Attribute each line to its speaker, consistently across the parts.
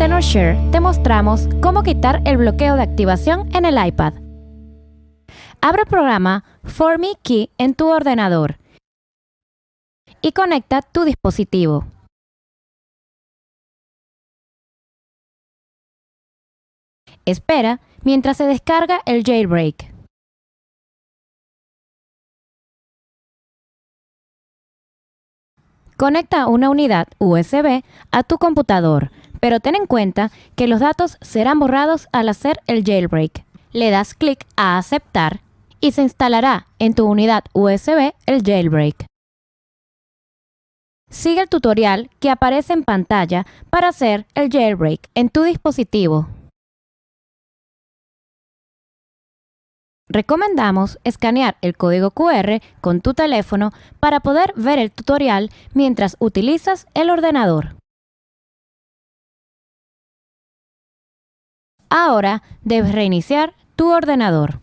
Speaker 1: TenorShare te mostramos cómo quitar el bloqueo de activación en el iPad. Abre el programa For Key en tu ordenador y conecta tu dispositivo. Espera mientras se descarga el jailbreak. Conecta una unidad USB a tu computador, pero ten en cuenta que los datos serán borrados al hacer el jailbreak. Le das clic a aceptar y se instalará en tu unidad USB el jailbreak. Sigue el tutorial que aparece en pantalla para hacer el jailbreak en tu dispositivo. Recomendamos escanear el código QR con tu teléfono para poder ver el tutorial mientras utilizas el ordenador. Ahora debes reiniciar tu ordenador.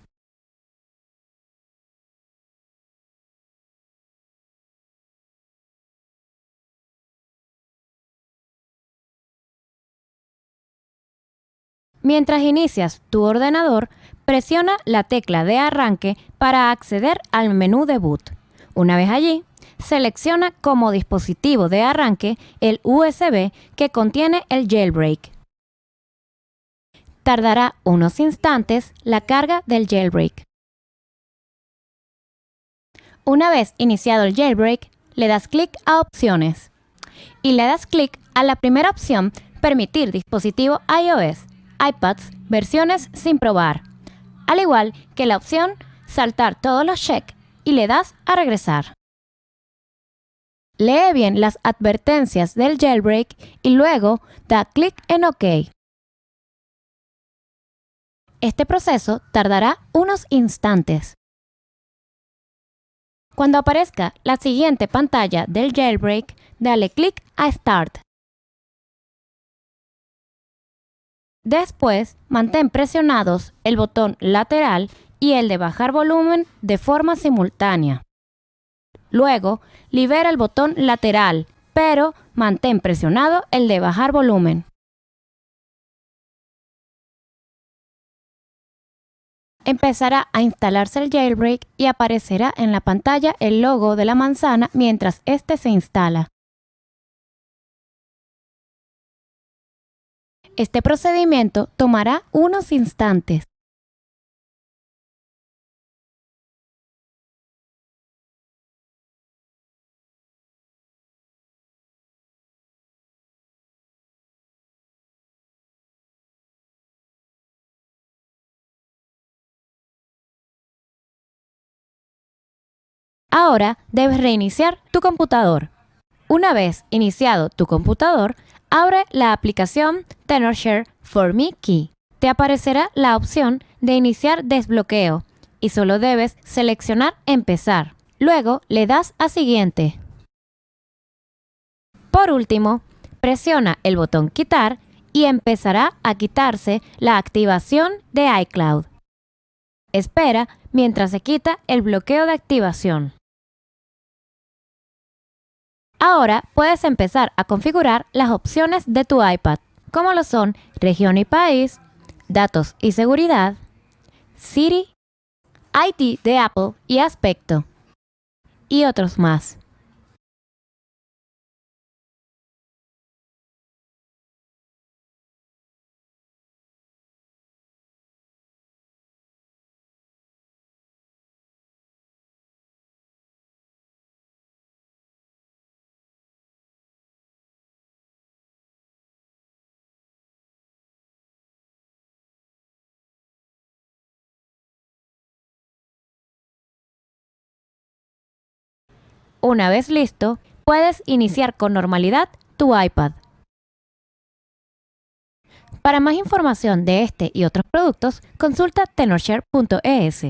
Speaker 1: Mientras inicias tu ordenador, presiona la tecla de arranque para acceder al menú de boot. Una vez allí, selecciona como dispositivo de arranque el USB que contiene el jailbreak. Tardará unos instantes la carga del jailbreak. Una vez iniciado el jailbreak, le das clic a Opciones y le das clic a la primera opción Permitir dispositivo iOS, iPads, versiones sin probar al igual que la opción Saltar todos los check y le das a regresar. Lee bien las advertencias del jailbreak y luego da clic en OK. Este proceso tardará unos instantes. Cuando aparezca la siguiente pantalla del jailbreak, dale clic a Start. Después, mantén presionados el botón lateral y el de bajar volumen de forma simultánea. Luego, libera el botón lateral, pero mantén presionado el de bajar volumen. Empezará a instalarse el jailbreak y aparecerá en la pantalla el logo de la manzana mientras este se instala. Este procedimiento tomará unos instantes. Ahora debes reiniciar tu computador. Una vez iniciado tu computador, Abre la aplicación TenorShare for Me Key. Te aparecerá la opción de iniciar desbloqueo y solo debes seleccionar Empezar. Luego le das a Siguiente. Por último, presiona el botón Quitar y empezará a quitarse la activación de iCloud. Espera mientras se quita el bloqueo de activación. Ahora puedes empezar a configurar las opciones de tu iPad, como lo son región y país, datos y seguridad, Siri, IT de Apple y aspecto, y otros más. Una vez listo, puedes iniciar con normalidad tu iPad. Para más información de este y otros productos, consulta tenorshare.es.